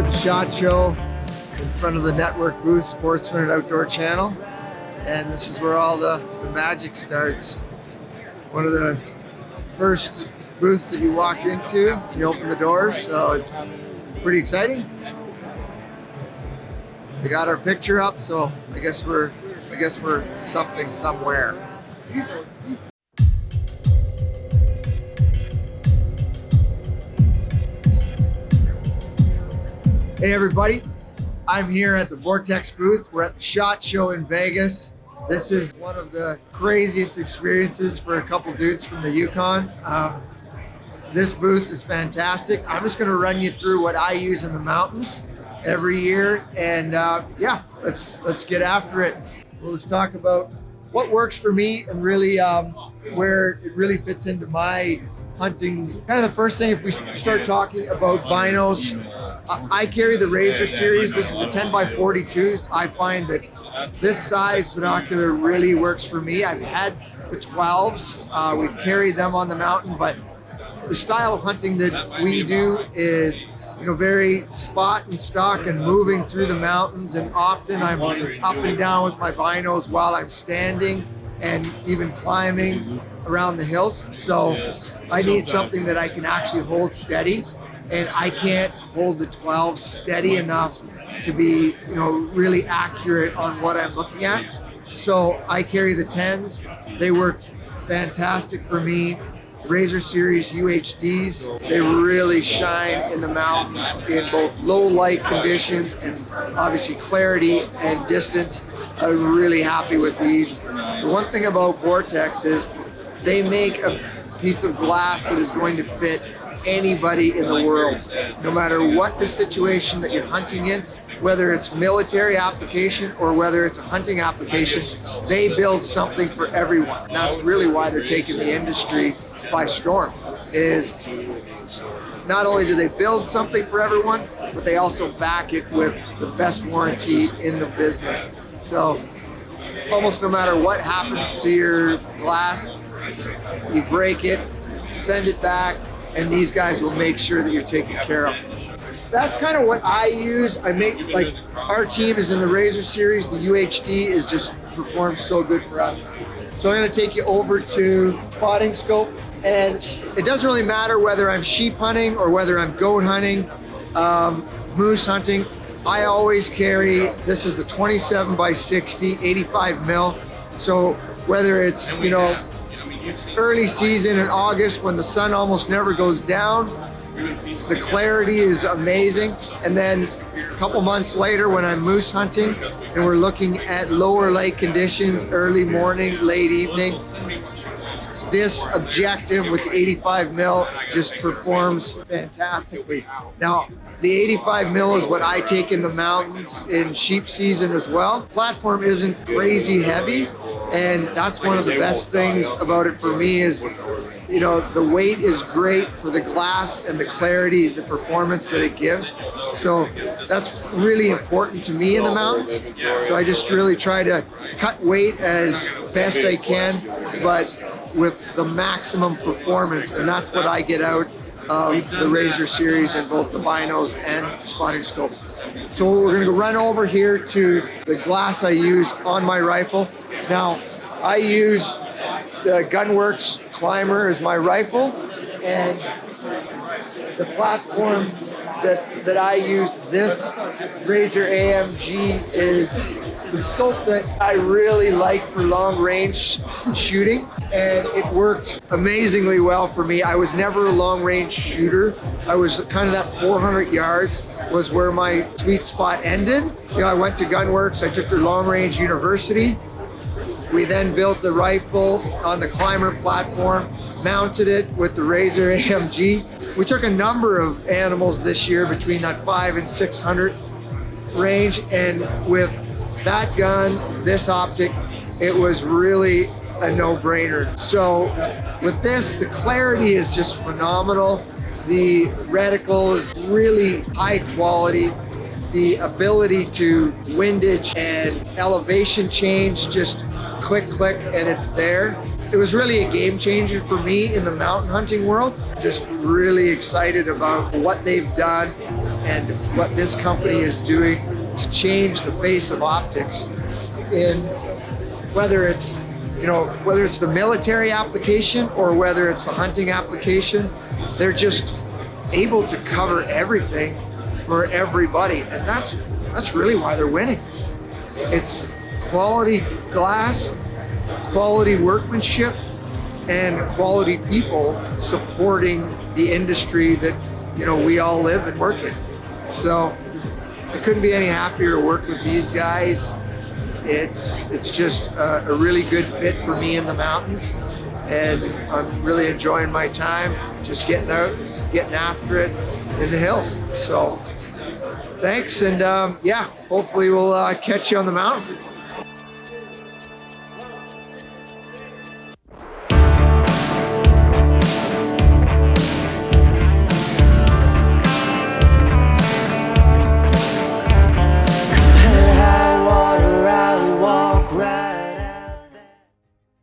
The shot Show in front of the network booth, Sportsman and Outdoor Channel. And this is where all the, the magic starts. One of the first booths that you walk into, you open the doors, so it's pretty exciting. We got our picture up, so I guess we're I guess we're something somewhere. Hey everybody, I'm here at the Vortex booth. We're at the SHOT Show in Vegas. This is one of the craziest experiences for a couple dudes from the Yukon. Um, this booth is fantastic. I'm just gonna run you through what I use in the mountains every year. And uh, yeah, let's, let's get after it. We'll just talk about what works for me and really um, where it really fits into my hunting. Kind of the first thing, if we start talking about binos, I carry the Razor series. This is the 10 by 42s. I find that this size binocular really works for me. I've had the 12s. Uh, we've carried them on the mountain, but the style of hunting that we do is you know, very spot and stalk and moving through the mountains. And often I'm up and down with my binos while I'm standing and even climbing around the hills. So I need something that I can actually hold steady and I can't hold the 12 steady enough to be, you know, really accurate on what I'm looking at. So I carry the 10s. They work fantastic for me. Razor Series UHDs, they really shine in the mountains in both low light conditions and obviously clarity and distance. I'm really happy with these. The one thing about Vortex is they make a piece of glass that is going to fit anybody in the world, no matter what the situation that you're hunting in, whether it's military application or whether it's a hunting application, they build something for everyone. And that's really why they're taking the industry by storm, is not only do they build something for everyone, but they also back it with the best warranty in the business. So almost no matter what happens to your glass, you break it, send it back, and these guys will make sure that you're taken care of. That's kind of what I use. I make, like, our team is in the Razor series. The UHD is just performs so good for us. So I'm gonna take you over to spotting scope. And it doesn't really matter whether I'm sheep hunting or whether I'm goat hunting, um, moose hunting. I always carry, this is the 27 by 60, 85 mil. So whether it's, you know, early season in August when the sun almost never goes down. The clarity is amazing. And then a couple months later when I'm moose hunting and we're looking at lower light conditions, early morning, late evening, this objective with the 85 mil just performs fantastically. Now, the 85 mil is what I take in the mountains in sheep season as well. Platform isn't crazy heavy, and that's one of the best things about it for me is you know, the weight is great for the glass and the clarity, the performance that it gives. So that's really important to me in the mountains. So I just really try to cut weight as best I can, but with the maximum performance. And that's what I get out of the Razor series in both the binos and spotting scope. So we're gonna run over here to the glass I use on my rifle. Now, I use the Gunwerks ClymR as my rifle, and the platform that, that I use, this Razor AMG is the scope that I really like for long range shooting and it worked amazingly well for me. I was never a long range shooter. I was kind of that 400 yards was where my sweet spot ended. You know, I went to Gunwerks, I took their long range university. We then built the rifle on the ClymR platform, mounted it with the Razor AMG. We took a number of animals this year between that five and 600 range. And with that gun, this optic, it was really a no-brainer. So with this, the clarity is just phenomenal. The reticle is really high quality. The ability to windage and elevation change just click, click, and it's there. It was really a game changer for me in the mountain hunting world. Just really excited about what they've done and what this company is doing to change the face of optics in whether it's you know whether it's the military application or whether it's the hunting application they're just able to cover everything for everybody and that's that's really why they're winning it's quality glass quality workmanship and quality people supporting the industry that you know we all live and work in. So I couldn't be any happier to work with these guys. It's it's just a, a really good fit for me in the mountains and I'm really enjoying my time just getting out getting after it in the hills. So thanks and um, yeah hopefully we'll uh, catch you on the mountain